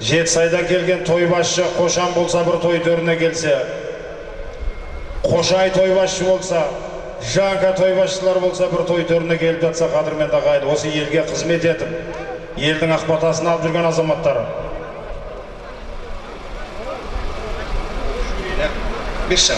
жетісайдан келген тойбасшы қошан болса бір той төріне келсе қошай тойбасшы болса жанка тойбасшылар болса бір той төріне келіп жатса қадірменді ағайын осы елге қызмет етіп елдің ақ батасын алып жүрген азаматтар. Беш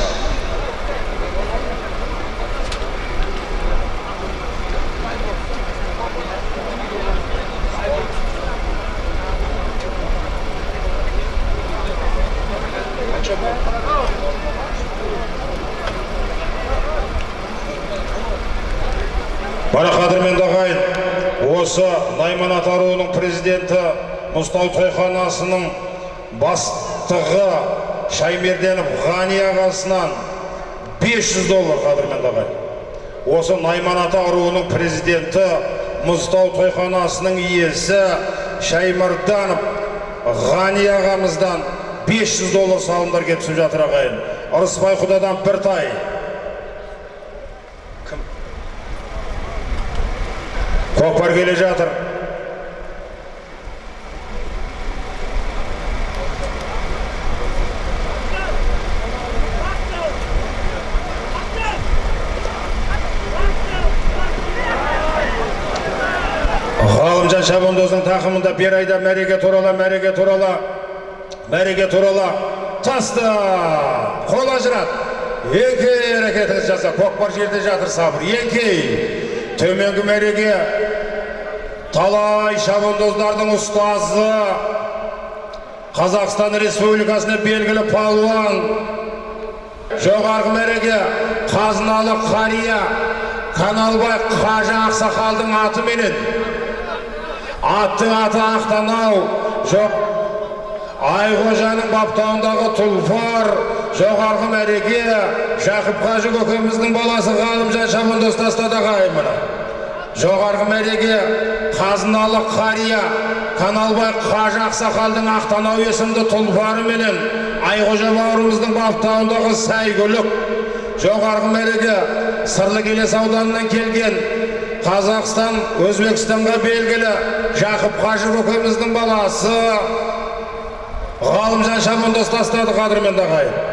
Бара қадірменді ағайын осы найман ата руының президенті мұзтау тойханасының бастығы шаймерденов ғани ағасынан 500 доллар қадірменді ағайын осы найман ата руының президенті мұзтау тойханасының иесі шаймарданов ғани ағамыздан 500 доллар салымдар келіп түсіп жатыр ағайын ырысбай құдадан бір тай көкпар келе жатыр ғалымжан шабандоздың тақымында бір айда мәреге турала мәреге турала мәреге турала таста қол ажырат. Еңкей әрекетіңіз жаса көкпар жерде жатыр сабыр. Еңкей төменгі мәреге талай шабандоздардың ұстазы қазақстан республикасына белгілі палуан жоғарғы мәреге қазыналы қария каналбай қажы ақсақалдың атыменен. Аттың аты ақтанау жоқ айқожаның баптауындағы тұлпар жоғарғы мәреге жақып қажы көкеміздің баласы ғалымжан шабандоз тастады ағайын мына. Жоғарғы мәреге қазыналы қария каналбай қажы ақсақалдың ақтанау есімді тұлпары менен айқожа бауырымыздың баптауындағы сәйгүлік жоғарғы мәреге сырлы келес ауданынан келген қазақстан өзбекстанға белгілі жақып қажы көкеміздің баласы ғалымжан шабандоз тастады қадірменді ағайын